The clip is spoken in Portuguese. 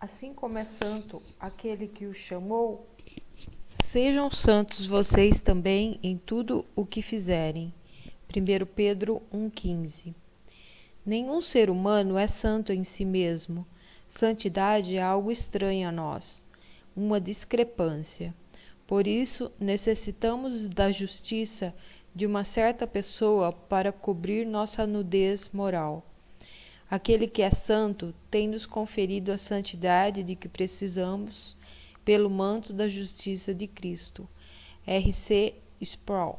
assim como é santo aquele que o chamou, sejam santos vocês também em tudo o que fizerem. 1 Pedro 1,15 Nenhum ser humano é santo em si mesmo. Santidade é algo estranho a nós, uma discrepância. Por isso, necessitamos da justiça de uma certa pessoa para cobrir nossa nudez moral. Aquele que é santo tem nos conferido a santidade de que precisamos pelo manto da justiça de Cristo. R.C. Sproul